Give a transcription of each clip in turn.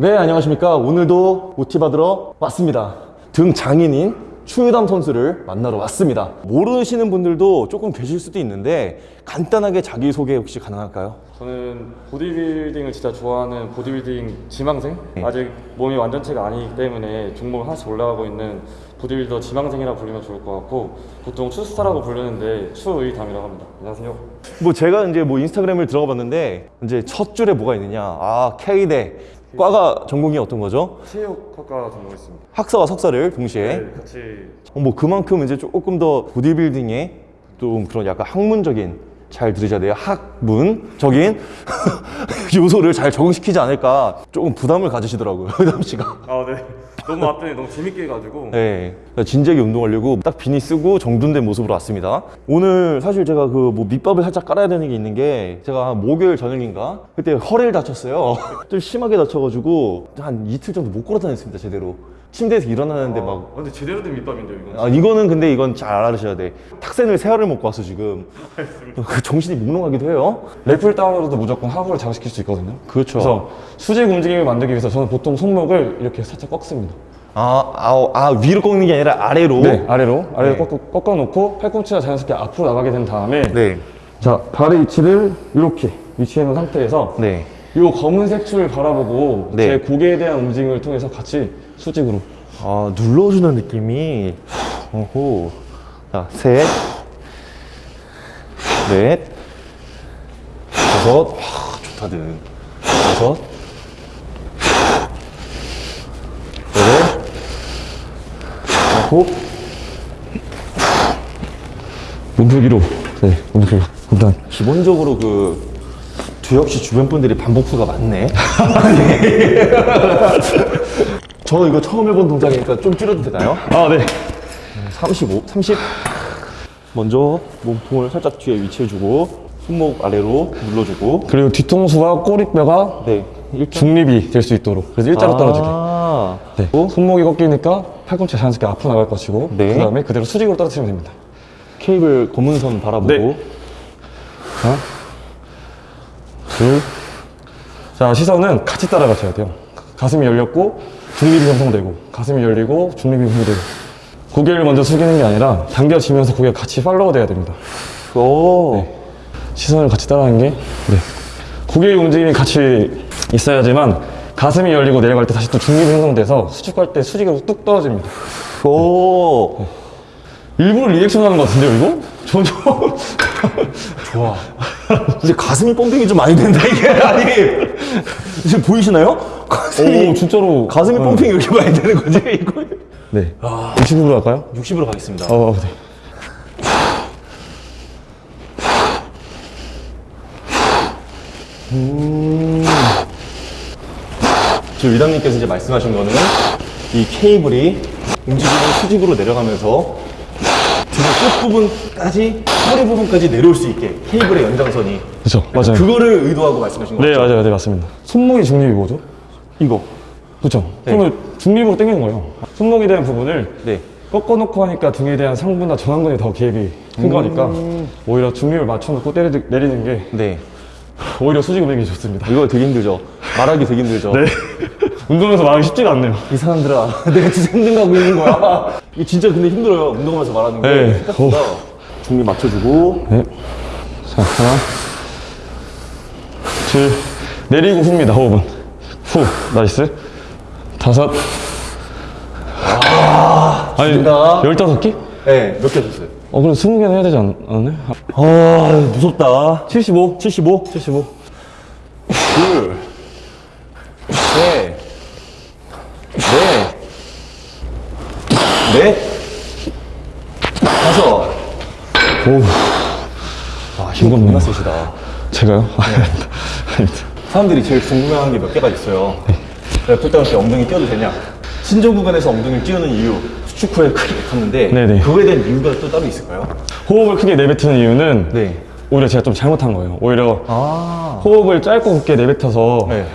네, 안녕하십니까. 오늘도 OT 받으러 왔습니다. 등 장인인 추유담 선수를 만나러 왔습니다. 모르시는 분들도 조금 계실 수도 있는데 간단하게 자기소개 혹시 가능할까요? 저는 보디빌딩을 진짜 좋아하는 보디빌딩 지망생? 네. 아직 몸이 완전체가 아니기 때문에 종목을 하나씩 올라가고 있는 보디빌더 지망생이라 부르면 좋을 것 같고 보통 추스타라고 부르는데 추의담이라고 합니다. 안녕하세요. 뭐 제가 이제 뭐 인스타그램을 들어가 봤는데 이제 첫 줄에 뭐가 있느냐. 아, K대. 과가 전공이 어떤 거죠? 체육학과 전공했습니다. 학사와 석사를 동시에 네, 같이 어, 뭐 그만큼 이제 조금 더 보디빌딩에 좀 그런 약간 학문적인 잘 들으셔야 돼요 학문적인 요소를 잘 적응시키지 않을까 조금 부담을 가지시더라고요 의담 씨가 아 네. 너무 왔더니 너무 재밌게 해가지고. 네. 진지하게 운동하려고 딱 비니 쓰고 정돈된 모습으로 왔습니다. 오늘 사실 제가 그 뭐 밑밥을 살짝 깔아야 되는 게 있는 게 제가 한 목요일 저녁인가? 그때 허리를 다쳤어요. 좀 심하게 다쳐가지고 한 이틀 정도 못 걸어 다녔습니다 제대로 침대에서 일어나는데 막 아, 근데 제대로 된 밑밥인데요 이건? 아 이거는 근데 이건 잘 알아주셔야 돼 탁센을 세 알을 먹고 왔어 지금 그 정신이 몽롱하기도 해요 래플 다운으로도 무조건 하부를 자극시킬 수 있거든요. 그렇죠 그래서 수직 움직임을 만들기 위해서 저는 보통 손목을 이렇게 살짝 꺾습니다. 아, 아, 아 위로 꺾는 게 아니라 아래로 네, 아래로 아래로 네. 꺾, 꺾어 놓고 팔꿈치가 자연스럽게 앞으로 나가게 된 다음에 네. 자 발의 위치를 이렇게 위치해 놓은 상태에서 네. 이 검은색 줄을 바라보고 네. 제 고개에 대한 움직임을 통해서 같이 수직으로. 아 눌러주는 느낌이. 오호 자셋 넷. 다섯. 와 좋다들. 다섯. 여덟. 아홉. 몸풀기로. 네 몸풀기 일단. 기본적으로 그씨 주변 분들이 반복수가 많네. 저 이거 처음 해본 동작이니까 좀 줄여도 되나요? 아 네 35, 30. 먼저 몸통을 살짝 뒤에 위치해주고 손목 아래로 눌러주고. 그리고 뒤통수와 꼬리뼈가 네. 중립이 될 수 있도록 그래서 일자로 떨어지게 아, 네. 손목이 꺾이니까 팔꿈치가 자연스럽게 앞으로 나갈 것이고 네. 그 다음에 그대로 수직으로 떨어뜨리면 됩니다 케이블 검은 선 바라보고. 네. 하나 둘자 시선은 같이 따라가셔야 돼요 가슴이 열렸고 중립이 형성되고 가슴이 열리고 중립이 형성되고 고개를 먼저 숙이는 게 아니라 당겨지면서 고개가 같이 팔로우 돼야 됩니다 오. 시선을 같이 따라하는 게 네. 고개의 움직임이 같이 있어야지만 가슴이 열리고 내려갈 때 다시 또 중립이 형성돼서 수축할 때 수직으로 뚝 떨어집니다 오. 일부러 리액션 하는 것 같은데요 이거? 점점 좋아. 이제 가슴이 펌핑이 좀 많이 된다, 이게. 아니. 지금 보이시나요? 가슴이. 오 진짜로 가슴이 네. 펌핑이 이렇게 많이 되는 거지, 이거. 네 60으로 할까요? 60으로 가겠습니다. 어, 네. 지금 위담님께서 이제 말씀하신 거는 이 케이블이 움직이는 수직으로 내려가면서 등 끝부분까지 허리 부분까지 내려올 수 있게 케이블의 연장선이 그렇죠 맞아요 그거를 의도하고 말씀하신 네 거죠? 맞아요 네 맞습니다 손목이 중립이 뭐죠? 이거 그렇죠 네. 손을 중립으로 당기는 거예요 손목에 대한 부분을 네 꺾어놓고 하니까 등에 대한 상부나 전완근이 더 개입이 큰 거니까 오히려 중립을 맞춰놓고 때리, 내리는 게 네. 오히려 수직 움직임이 좋습니다. 이거 되게 힘들죠? 말하기 되게 힘들죠? 네. 운동에서 말하기 쉽지가 않네요. 이 사람들아 내가 진짜 힘든 거 하고 있는 거야. 이게 진짜 근데 힘들어요. 운동하면서 말하는 게 네. 생각보다. 중립 맞춰주고. 네. 자 하나 둘 내리고 후입니다. 호흡은 후 nice. 다섯. 아니 죽인다. 열다섯 개? 네 몇 개 하셨어요? 어 그럼 스무 개는 해야 되지 않, 않나요? 아 무섭다 75 75 75 둘, 셋, 넷, 넷, 다섯. 오 와, 힘. 겁나 세시다. 제가요? 아닙니다 사람들이 제일 궁금해하는 게 몇 개가 있어요. pulldown 때 엉덩이 띄워도 되냐? 신전 구간에서 엉덩이를 띄우는 이유, 수축 후에 크게 뱉었는데 네네. 그거에 대한 이유가 또 따로 있을까요? 호흡을 크게 내뱉는 이유는 네. 오히려 제가 좀 잘못한 거예요 오히려 아. 호흡을 짧고 굵게 내뱉어서 네.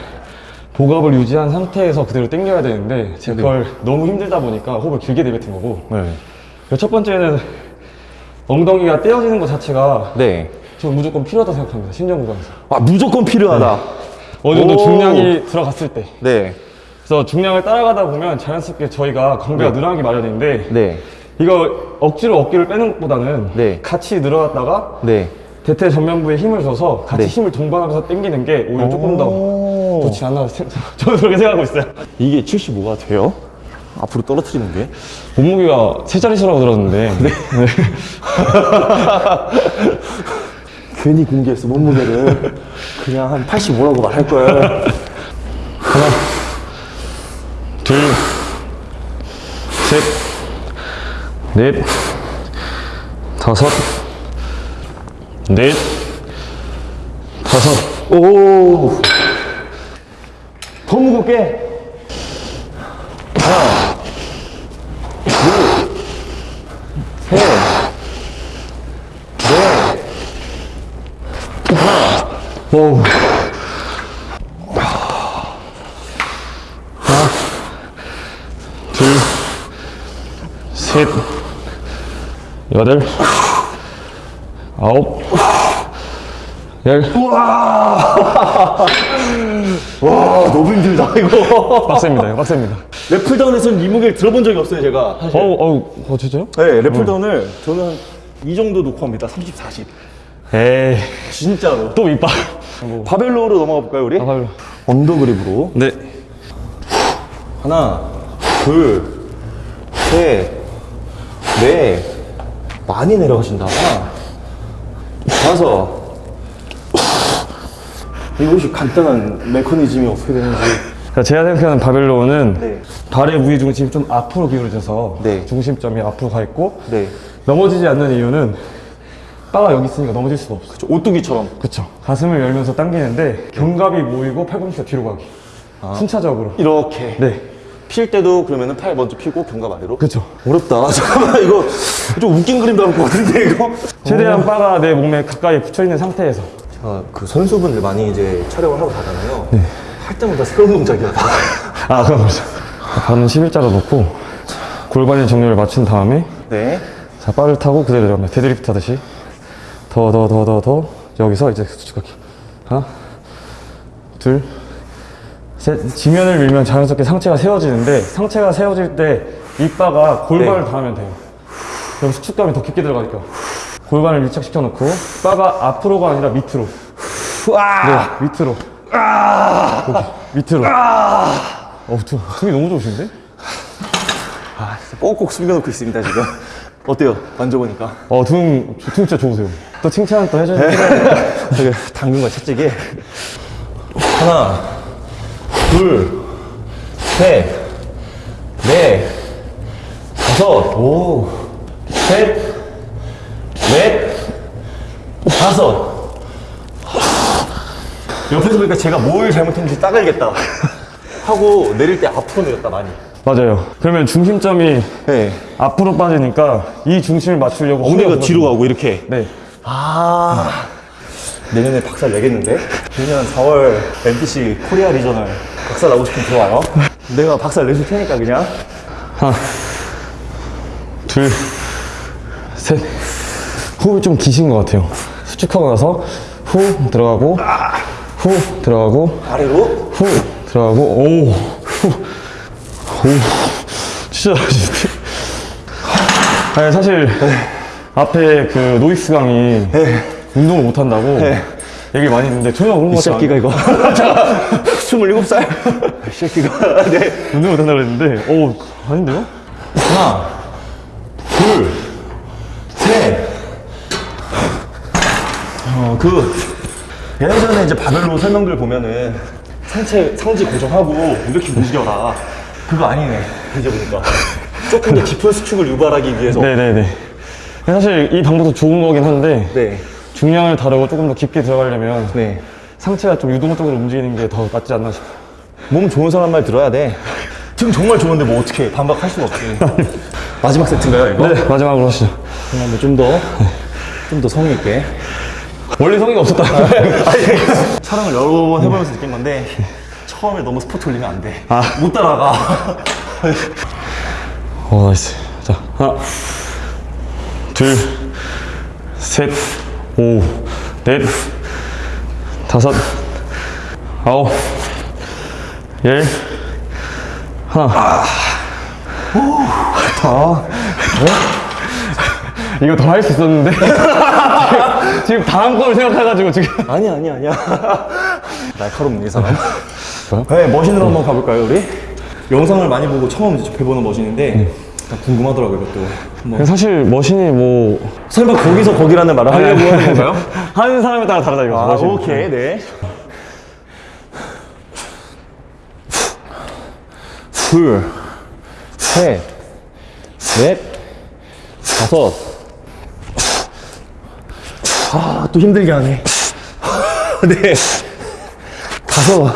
복압을 유지한 상태에서 그대로 당겨야 되는데 제가 그걸 너무 힘들다 보니까 호흡을 길게 내뱉은 거고 네. 첫 번째는 엉덩이가 떼어지는 것 자체가 네. 저는 무조건 필요하다고 생각합니다. 신전 구간에서. 아, 무조건 필요하다. 어느 정도 오. 중량이 들어갔을 때. 네. 그래서 중량을 따라가다 보면 자연스럽게 저희가 광배가 네. 늘어나기 마련인데 네. 이거 억지로 어깨를 빼는 것보다는 네. 같이 늘어났다가 네. 대퇴 전면부에 힘을 줘서 같이 네. 힘을 동반하면서 당기는 게 오히려 조금 더 오. 좋지 않나 생- 저는 그렇게 생각하고 있어요. 이게 75가 돼요? 앞으로 떨어뜨리는 게? 몸무게가 세 자릿수라고 들었는데 네. 괜히 공개했어, 몸무게를. 그냥 한 85라고 말할 걸. 하나, 둘, 셋, 넷, 다섯, 넷, 다섯. 오. 더 무겁게. 하나, 둘, 셋, 넷, 오. 하나, 셋, 여덟, 아홉, 열. 와, 너무 힘들다, 이거. 빡셉니다. 이거 빡셉니다. 래플다운에서는 이 무게를 들어본 적이 없어요, 제가. 사실. 어우, 어우, 어, 진짜요? 네, 래플다운을 저는 이 정도 놓고 합니다. 30, 40. 에이, 진짜로. 또 밑밥. 바벨 row로 넘어가 볼까요, 우리? 바벨 row. undergrip으로. 네. 하나, 둘, 셋, 넷. 많이 내려가신다. 다섯. 이것이 간단한 메커니즘이 어떻게 되는지. 자, 제가 생각하는 바벨 row는 네. 발의 무게 중심이 좀 앞으로 기울어져서 네. 중심점이 앞으로 가 있고 네. 넘어지지 않는 이유는 바가 여기 있으니까 넘어질 수가 없어. 저 오뚜기처럼. 그쵸. 가슴을 열면서 당기는데 견갑이 모이고 팔꿈치가 뒤로 가기. 순차적으로. 이렇게. 네. 필 때도 그러면은 팔 먼저 피고 견갑 아래로. 그쵸. 어렵다. 잠깐만, 이거 좀 웃긴 그림 나올 것 같은데, 이거? 최대한 바가 내 몸에 가까이 붙여 있는 상태에서. 제가 그 선수분들 많이 이제 촬영을 하고 가잖아요. 할 때마다 새로운 동작이야. 다. 아, 그럼 그렇죠. 발은 11자로 놓고 골반의 정렬을 맞춘 다음에 네. 자, 바를 타고 그대로 내려갑니다. 데드리프트 하듯이. 더, 더, 더, 더, 더. 여기서 이제 수축하기. 하나, 둘, 셋. 지면을 밀면 자연스럽게 상체가 세워지는데, 상체가 세워질 때 이 바가 골반을 네. 닿으면 돼요. 그럼 수축감이 더 깊게 들어가니까. 골반을 밀착시켜 놓고, 바가 앞으로가 아니라 밑으로. 와! 네, 밑으로. 오케이, 밑으로. 어, 두, 등이 너무 좋으신데? 아, 진짜 꼭꼭 숨겨놓고 있습니다, 지금. 어때요? 만져보니까. 어, 등, 등 진짜 좋으세요. 또 칭찬 또 해줘야 돼. 되게 당근 거 채찍에. 하나, 둘, 셋, 넷, 다섯, 오, 셋, 넷, 다섯. 옆에서 보니까 제가 뭘 잘못했는지 딱 알겠다. 하고 내릴 때 앞으로 내렸다, 많이. 맞아요. 그러면 중심점이 네. 앞으로 빠지니까 이 중심을 맞추려고 엉덩이가 허리가 뒤로 가고 이렇게. 네. 아 내년에 박살 내겠는데? 내년 4월 NPC 코리아 Regional 박살 나고 싶으면 들어와요 내가 박살 내줄 테니까 그냥 하나, 둘, 셋. 호흡이 좀 기신 것 같아요. 수축하고 나서 후 들어가고, 후 들어가고, 아래로 후 들어가고, 오, 후, 오. 진짜? 아니, 사실, 앞에 그 노이스 강이 운동을 못 한다고 얘기 많이 했는데 전혀 그런 것 같지 않아요. 새끼가 이거 27살. 이 새끼가. 네. 운동 못 한다고 했는데, 오, 아닌데요? 하나 둘셋. 어그 예전에 이제 바벨로 설명들 보면은 상체 상지 고정하고 이렇게 움직여라. 그거 아니네. 이제 보니까. 조금 더 깊은 수축을 유발하기 위해서. 네네네. 사실 이 방법도 좋은 거긴 한데, 네. 중량을 다루고 조금 더 깊게 들어가려면 네. 상체가 좀 유동적으로 움직이는 게더 맞지 않나 싶어요. 몸 좋은 사람 말 들어야 돼. 등 정말 좋은데 뭐 어떻게 반박할 수는 없지. 마지막 세트인가요, 이거? 네, 마지막으로 하시죠. 그럼 좀 더, 좀 더 성의 있게. 원래 성의가 없었다. 아니, 촬영을 여러 번 해보면서 느낀 건데, 처음에 너무 스퍼트 올리면 안 돼. 못 따라가. 어, nice. 자, 하나, 둘, 셋, 오, 넷, 다섯, 아홉, 열, 하나. 다. 이거 더 할 수 있었는데. 지금, 지금 다음 걸 생각해가지고 지금. 아니야, 아니야, 아니야. 날카롭네, 이 사람. 뭐요? 네, 머신으로 한번 가볼까요, 우리? 영상을 많이 보고 처음 접해보는 머신인데, 딱 궁금하더라고요, 이것도. 한번. 사실 머신이 뭐 설마 거기서 거기라는 말을 하려고 하는 건가요? 하는 사람에 따라 다르다 이거. 아, 머신. 오케이, 네. 둘, 셋, 넷, 다섯. 아, 또 힘들게 하네. 네. 다섯,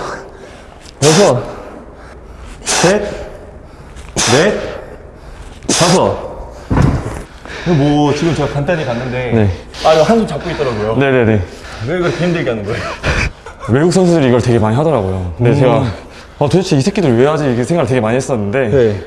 여섯, 셋, 넷, 다섯. 뭐, 지금 제가 간단히 갔는데. 네. 아, 이거 한숨 잡고 있더라고요. 네네네. 왜 그렇게 힘들게 하는 거예요? 외국 선수들이 이걸 되게 많이 하더라고요. 근데 제가 아, 도대체 이 새끼들 왜 하지? 이렇게 생각을 되게 많이 했었는데 네.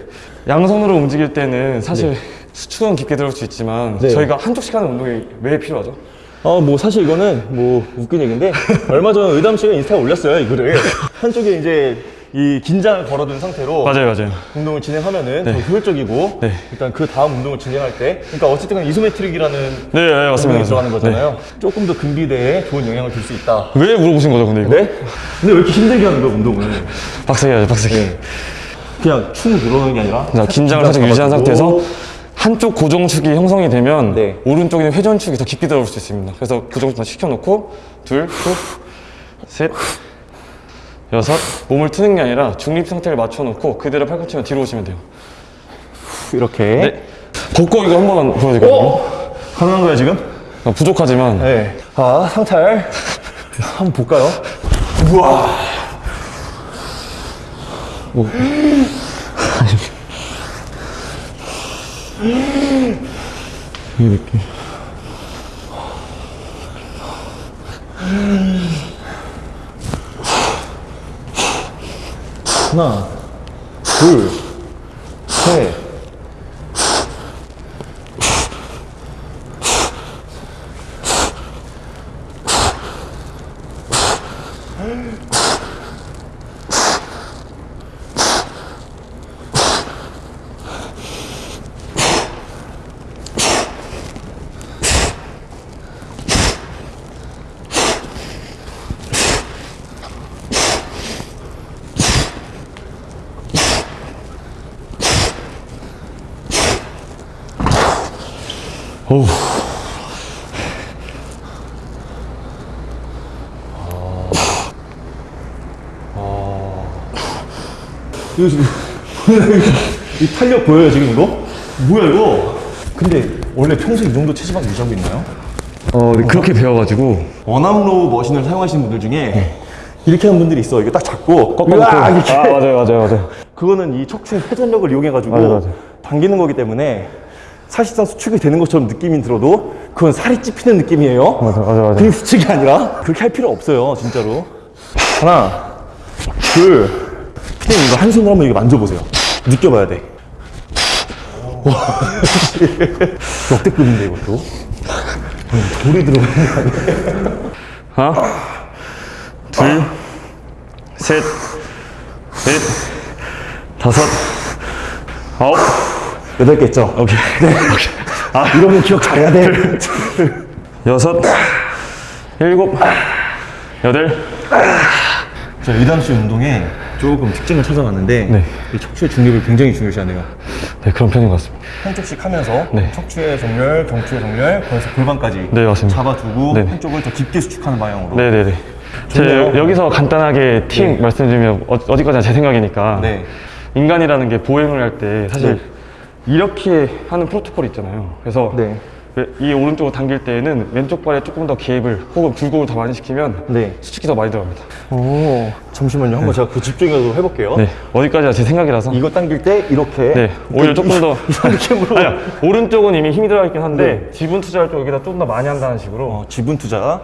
양손으로 움직일 때는 사실 수축은 깊게 들어올 수 있지만 네. 저희가 한쪽씩 하는 운동이 왜 필요하죠? 어, 뭐 사실 이거는 뭐 웃긴 얘기인데 얼마 전에 의담 씨가 인스타에 올렸어요 이거를 한쪽에 이제 이 긴장을 걸어둔 상태로 맞아요, 맞아요. 운동을 진행하면은 더 효율적이고 네. 일단 그 다음 운동을 진행할 때 그러니까 어쨌든 이소메트릭이라는 네, 네 맞습니다. 들어가는. 거잖아요 조금 더 근비대에 좋은 영향을 줄 수 있다 네. 왜 물어보신 거죠, 근데 이거? 네? 근데 왜 이렇게 힘들게 하는 거야 운동을 빡세게 하죠, 빡세게. 네. 그냥 축 늘어나는 게 아니라 자, 긴장을 살짝 유지한 상태에서 한쪽 고정축이 형성이 되면 네. 오른쪽에 있는 회전축이 더 깊게 들어올 수 있습니다. 그래서 고정축 시켜놓고 둘, 후, 셋, 여섯 몸을 트는 게 아니라 중립 상태를 맞춰놓고 그대로 팔꿈치만 뒤로 오시면 돼요. 이렇게 네. 걷고 이거 한 번만 보여드릴까요? 어? 가능한 거야 지금? 아, 부족하지만 네. 자, 상탈. 한번 볼까요? 우와. 이렇게 하나, 둘, 어우 이거 지금 이 탄력 보여요 지금 이거? 뭐야 이거? 근데 원래 평소에 이 정도 체지방 유지하고 있나요? 어, 네, 그렇게 배워가지고 원암로 머신을 사용하시는 분들 중에 이렇게 하는 분들이 있어. 이거 딱 잡고 꺾어놓고. 아 맞아요 맞아요 맞아요 그거는 이 척추의 회전력을 이용해가지고 맞아, 맞아. 당기는 거기 때문에 사실상 수축이 되는 것처럼 느낌이 들어도 그건 살이 찝히는 느낌이에요. 맞아 맞아 맞아 그게 수축이 아니라 그렇게 할 필요 없어요, 진짜로. 하나, 둘, 피디님 이거 한 손으로 한번 이거 만져보세요. 느껴봐야 돼. 와, 역대급인데 이것도. 돌이 들어가는 거 아니야? 하나 둘 셋, 넷, 다섯, 아홉, 여덟 개 있죠? 오케이. 아, 이러면 기억 잘해야 돼. 여섯, 일곱, 여덟, 저 이담 씨 운동에 조금 특징을 찾아봤는데 네. 이 척추의 중립을 굉장히 중요시하네요. 네 그런 편인 것 같습니다. 한쪽씩 하면서 네. 척추의 정렬, 경추의 정렬, 거기서 골반까지 네, 맞습니다. 잡아두고 네네. 한쪽을 더 깊게 수축하는 방향으로. 네네네. 제 좋네요. 여기서 간단하게 팁 네. 말씀드리면 어, 어디까지나 제 생각이니까 네. 인간이라는 게 보행을 할 때 사실 네. 이렇게 하는 프로토콜이 있잖아요. 그래서 네. 왜- 이 오른쪽을 당길 때에는 왼쪽 발에 조금 더 기압을 혹은 굴곡을 더 많이 시키면 네. 수축이 더 많이 들어갑니다. 오, 잠시만요. 한번 제가 그 집중해서 해볼게요. 네, 어디까지나 제 생각이라서. 이거 당길 때 이렇게. 네, 오히려 조금 더. 느낌으로. 아니야, 오른쪽은 이미 힘이 들어가 있긴 한데 지분 투자할 쪽 여기다 좀 더 많이 한다는 식으로. 어, 지분 투자.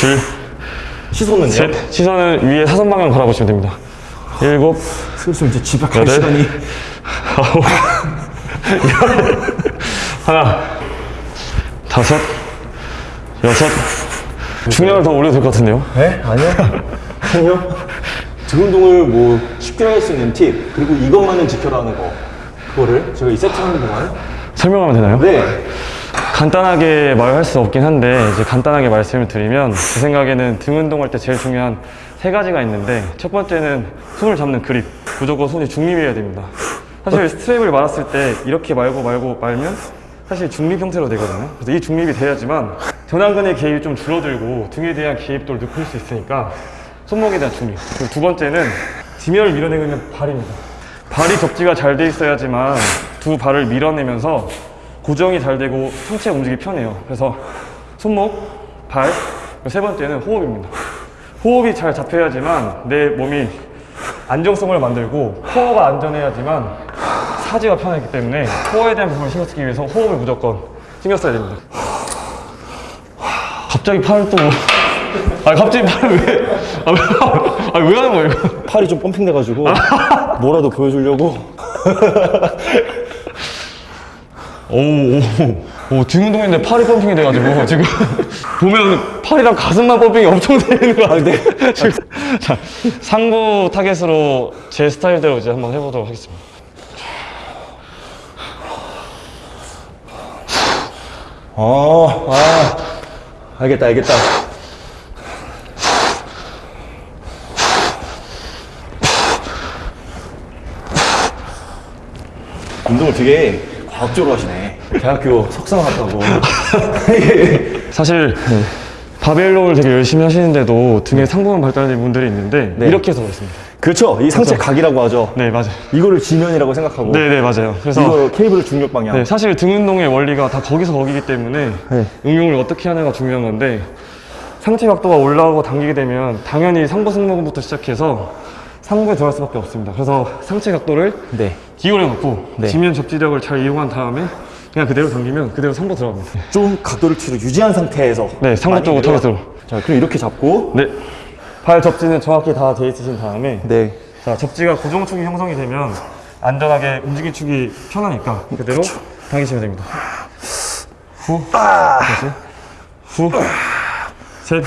둘, 시선은요? 셋. 시선은 위에 사선 방향 바라보시면 됩니다. 일곱, 슬슬 이제 집에 갈 여덟. 시간이. 아홉, 열, 하나, 다섯, 여섯, 중량을 더 올려도 될 것 같은데요? 네? 아니요. 아니요. 등 운동을 뭐 쉽게 할 수 있는 팁, 그리고 이것만은 지켜라는 거. 그거를 제가 이 세트 하는 동안. 설명하면 되나요? 네. 간단하게 말할 수 없긴 한데 이제 간단하게 말씀을 드리면 제 생각에는 등 운동할 때 제일 중요한 세 가지가 있는데 첫 번째는 손을 잡는 그립 무조건 손이 중립이어야 됩니다. 사실 스트랩을 말았을 때 이렇게 말고 말고 말면 사실 중립 형태로 되거든요. 그래서 이 중립이 돼야지만 전완근의 개입이 좀 줄어들고 등에 대한 개입도를 높일 수 있으니까 손목에 대한 중립. 그리고 두 번째는 지면을 밀어내고 있는 발입니다. 발이 접지가 잘 돼 있어야지만 두 발을 밀어내면서 고정이 잘 되고 상체가 움직이기 편해요. 그래서 손목, 발, 세 번째는 호흡입니다. 호흡이 잘 잡혀야지만 내 몸이 안정성을 만들고 코어가 안전해야지만 사지가 편하기 때문에 코어에 대한 부분을 신경 쓰기 위해서 호흡을 무조건 신경 써야 됩니다. 갑자기 팔을 또 아 갑자기 팔을 왜? 아, 왜, 아, 왜 하는 거예요? 이거? 팔이 좀 펌핑 돼가지고 뭐라도 보여주려고. 오, 오, 오, 등 운동인데 팔이 펌핑이 돼가지고 지금 보면 팔이랑 가슴만 펌핑이 엄청 되는 거. 지금 자, 상부 타겟으로 제 스타일대로 이제 한번 해보도록 하겠습니다. 어, 아, 알겠다, 알겠다. 운동을 되게 과학적으로 하시네. 대학교 석사 나왔다고. 사실 바벨로를 되게 열심히 하시는데도 등에 상부만 발달된 분들이 있는데 네. 이렇게 해서 그렇습니다. 그렇죠. 이 상체 각이라고 하죠. 네, 맞아요. 이거를 지면이라고 생각하고. 네, 네, 맞아요. 그래서 이거 케이블 중력 방향. 네, 사실 등 운동의 원리가 다 거기서 거기기 때문에 네. 응용을 어떻게 하냐가 중요한 건데 상체 각도가 올라가고 당기게 되면 당연히 상부 승모근부터 시작해서 상부에 들어갈 수밖에 없습니다. 그래서 상체 각도를 네. 기울여 놓고 네. 지면 접지력을 잘 이용한 다음에 그냥 그대로 당기면 그대로 상부 들어갑니다. 좀 각도를 뒤로 유지한 상태에서. 네, 상부 쪽으로 타겟으로. 자, 그럼 이렇게 잡고. 네. 발 접지는 정확히 다 돼 있으신 다음에 네. 자, 접지가 고정축이 형성이 되면 안전하게 움직임 축이 편하니까 그대로 당기시면 됩니다. 후, 다시, 후, 셋.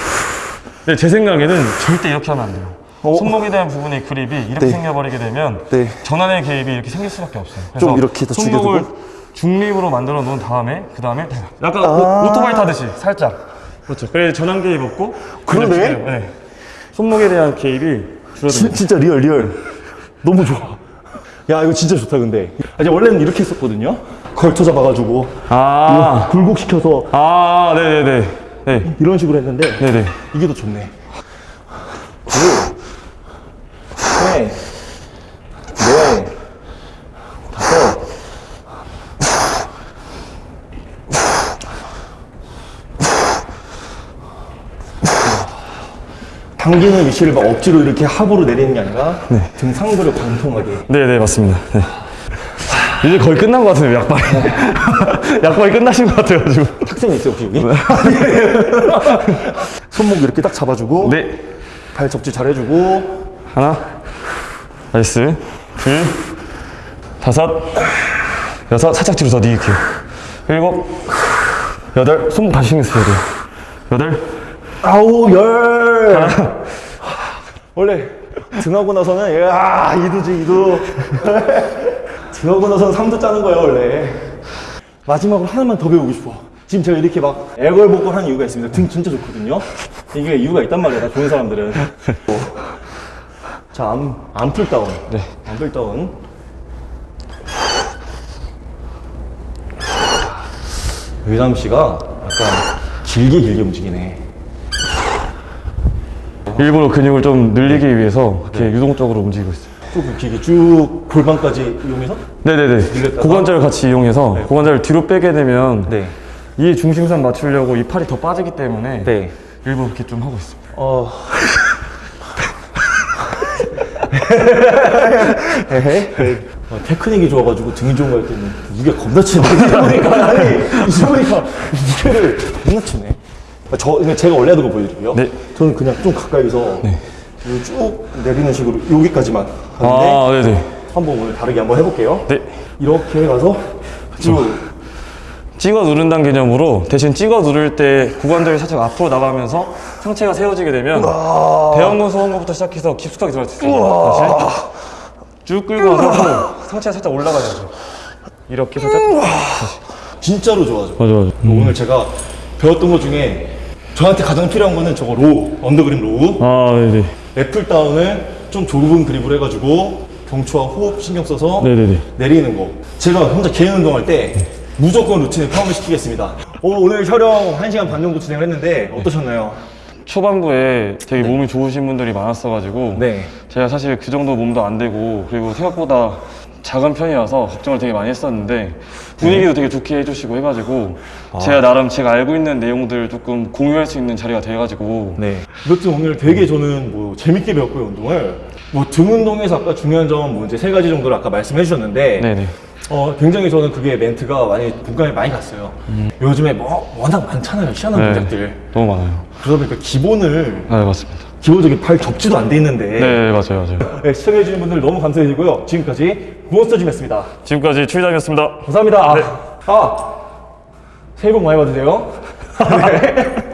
네, 제 생각에는 절대 이렇게 하면 안 돼요. 어? 손목에 대한 부분의 그립이 이렇게 네. 생겨버리게 되면 네. 전완의 개입이 이렇게 생길 수밖에 없어요. 그래서 좀 이렇게 더 손목을 죽여두고? 중립으로 만들어 놓은 다음에 그 다음에 약간 아. 오, 오토바이 타듯이 살짝 그렇죠. 그래 전완 개입 없고 그러네? 네. 손목에 대한 개입이 줄어듭니다. 진, 진짜 real, real. 너무 좋아. 야, 이거 진짜 좋다, 근데. 아니, 원래는 이렇게 했었거든요. 걸쳐 잡아가지고. 아, 굴곡시켜서 아, 네네네. 네, 이런 식으로 했는데. 네네. 이게 더 좋네. 넷, 다섯. 당기는 위치를 막 억지로 이렇게 합으로 내리는 게 아니라 등 상부를 관통하게. 네 네, 맞습니다. 네. 이제 거의 끝난 것 같은데요, 약발이. 약발이 끝나신 것 같아가지고. 탁센이 있어요, 혹시 여기? 손목 이렇게 딱 잡아주고, 네. 발 접지 잘 해주고, 하나, nice. 둘, 다섯, 여섯, 살짝 뒤로 더 니을게요. 일곱, 여덟, 손목 다시 신경 쓰셔야 돼요. 여덟, 아홉, 열. 원래 등하고 나서는 야 이두지 이두. 등하고 나서는 삼두 짜는 거예요 원래. 마지막으로 하나만 더 배우고 싶어. 지금 제가 이렇게 막 애걸복걸 하는 이유가 있습니다. 등 진짜 좋거든요. 이게 이유가 있단 말이야. 나 좋은 사람들은. 자, arm, arm pull down. 네. arm pull down. 의담 씨가 약간 길게 길게 움직이네. 일부러 근육을 좀 늘리기 위해서 이렇게 유동적으로 움직이고 있어요. 쭉 길게 쭉 골반까지 이용해서? 네네네. 늘렸다가? 고관절을 같이 이용해서 고관절을 뒤로 빼게 되면 네. 이 중심선 맞추려고 이 팔이 더 빠지기 때문에 네. 일부러 이렇게 좀 하고 있습니다. 어. 어, 테크닉이 좋아가지고 등이 좋은 거할 때는 무게가 겁나 치네. 이러니까, 아니, 이러니까 무게를 겁나 치네. 아, 저, 그냥 제가 원래 하던 거 보여드릴게요. 네. 저는 그냥 좀 가까이서 이거 쭉 내리는 식으로 여기까지만 하는데 아, 네네. 한번 오늘 다르게 한번 해볼게요. 네. 이렇게 가서 쭉 찍어 누른다는 개념으로 대신 찍어 누를 때 구관절이 살짝 앞으로 나가면서 상체가 세워지게 되면 대형근 소원부터 시작해서 깊숙하게 들어갈 수 있습니다. 다시 쭉 끌고 와서 상체가 살짝 올라가야죠. 이렇게 살짝 진짜로 좋아져. 맞아 맞아. 오늘 제가 배웠던 것 중에 저한테 가장 필요한 거는 저거 row, under grip row. 아 네네. lat pull down을 좀 좁은 그립을 해가지고 경추와 호흡 신경 써서 네네네. 내리는 거. 제가 혼자 개인 운동할 때 무조건 루틴에 포함을 시키겠습니다. 어, 오늘 촬영 1시간 반 정도 진행을 했는데 어떠셨나요? 초반부에 되게 몸이 좋으신 분들이 많았어가지고 네. 제가 사실 그 정도 몸도 안 되고 그리고 생각보다 작은 편이라서 걱정을 되게 많이 했었는데 분위기도 되게 좋게 해주시고 해가지고 제가 나름 제가 알고 있는 내용들을 조금 공유할 수 있는 자리가 돼가지고 네. 이것도 오늘 되게 저는 뭐 재밌게 배웠고요, 운동을. 뭐 등 운동에서 아까 중요한 점 뭐 이제 세 가지 정도를 아까 말씀해 주셨는데 네네 어, 굉장히 저는 그게 멘트가 많이 공감이 많이 갔어요. 요즘에 뭐 워낙 많잖아요, 희한한 네. 동작들. 너무 많아요. 그러다 보니까 기본을 네 맞습니다. 기본적인 발 접지도 안 돼 있는데 네 맞아요 맞아요. 네, 시청해주신 분들 너무 감사드리고요. 지금까지 몬스터짐이었습니다. 지금까지 추위담이었습니다. 감사합니다. 아, 새해 복 많이 받으세요. 네.